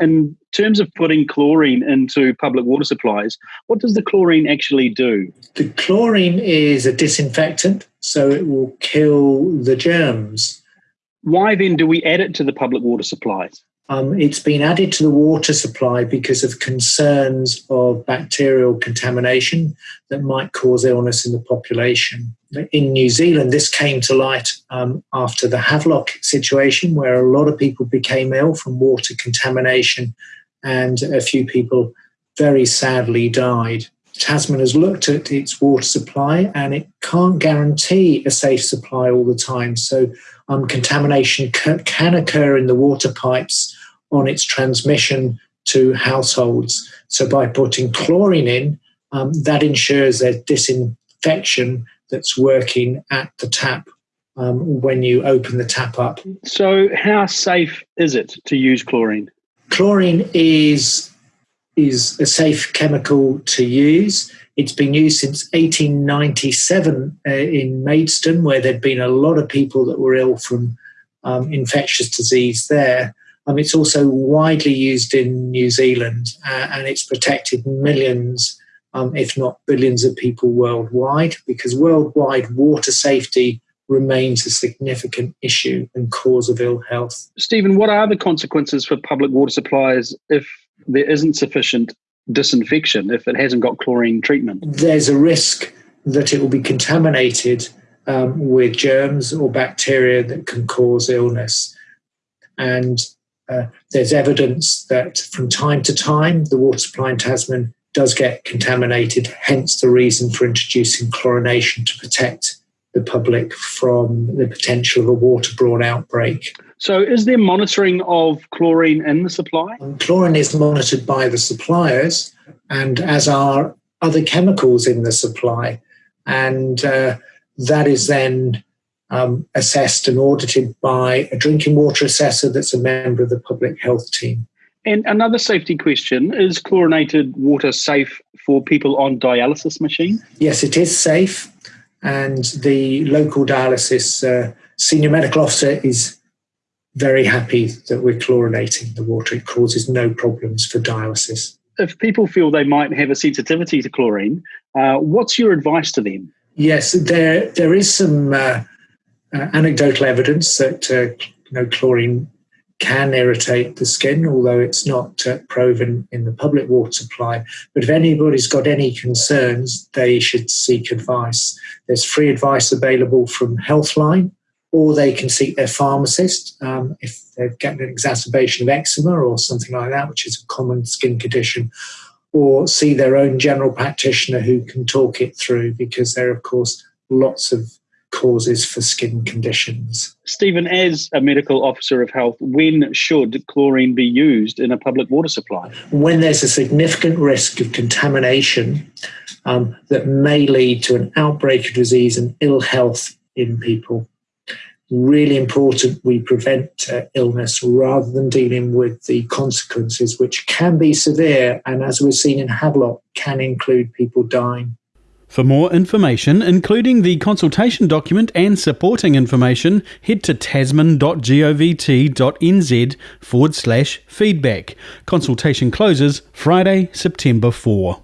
in terms of putting chlorine into public water supplies, what does the chlorine actually do? The chlorine is a disinfectant, so it will kill the germs. Why then do we add it to the public water supplies? Um, it's been added to the water supply because of concerns of bacterial contamination that might cause illness in the population. In New Zealand, this came to light um, after the Havelock situation, where a lot of people became ill from water contamination, and a few people very sadly died. Tasman has looked at its water supply and it can't guarantee a safe supply all the time. So, um, contamination can occur in the water pipes on its transmission to households. So by putting chlorine in, um, that ensures a disinfection that's working at the tap um, when you open the tap up. So how safe is it to use chlorine? Chlorine is is a safe chemical to use. It's been used since 1897 uh, in Maidstone, where there'd been a lot of people that were ill from um, infectious disease there. Um, it's also widely used in New Zealand uh, and it's protected millions, um, if not billions, of people worldwide because worldwide water safety remains a significant issue and cause of ill health. Stephen, what are the consequences for public water supplies if there isn't sufficient disinfection, if it hasn't got chlorine treatment? There's a risk that it will be contaminated um, with germs or bacteria that can cause illness. And uh, there's evidence that from time to time the water supply in Tasman does get contaminated, hence the reason for introducing chlorination to protect the public from the potential of a waterborne outbreak. So, is there monitoring of chlorine in the supply? Chlorine is monitored by the suppliers, and as are other chemicals in the supply. And uh, that is then um, assessed and audited by a drinking water assessor that's a member of the public health team. And another safety question is chlorinated water safe for people on dialysis machine? Yes, it is safe. And the local dialysis uh, senior medical officer is very happy that we're chlorinating the water. It causes no problems for dialysis. If people feel they might have a sensitivity to chlorine, uh, what's your advice to them? Yes, there there is some uh, uh, anecdotal evidence that uh, you know chlorine can irritate the skin, although it's not uh, proven in the public water supply. But if anybody's got any concerns, they should seek advice. There's free advice available from Healthline, or they can seek their pharmacist um, if they've got an exacerbation of eczema or something like that, which is a common skin condition, or see their own general practitioner who can talk it through because there are, of course, lots of causes for skin conditions. Stephen, as a medical officer of health, when should chlorine be used in a public water supply? When there's a significant risk of contamination um, that may lead to an outbreak of disease and ill health in people. Really important we prevent uh, illness rather than dealing with the consequences, which can be severe and, as we've seen in Havelock, can include people dying. For more information, including the consultation document and supporting information, head to tasman.govt.nz forward slash feedback. Consultation closes Friday, September 4.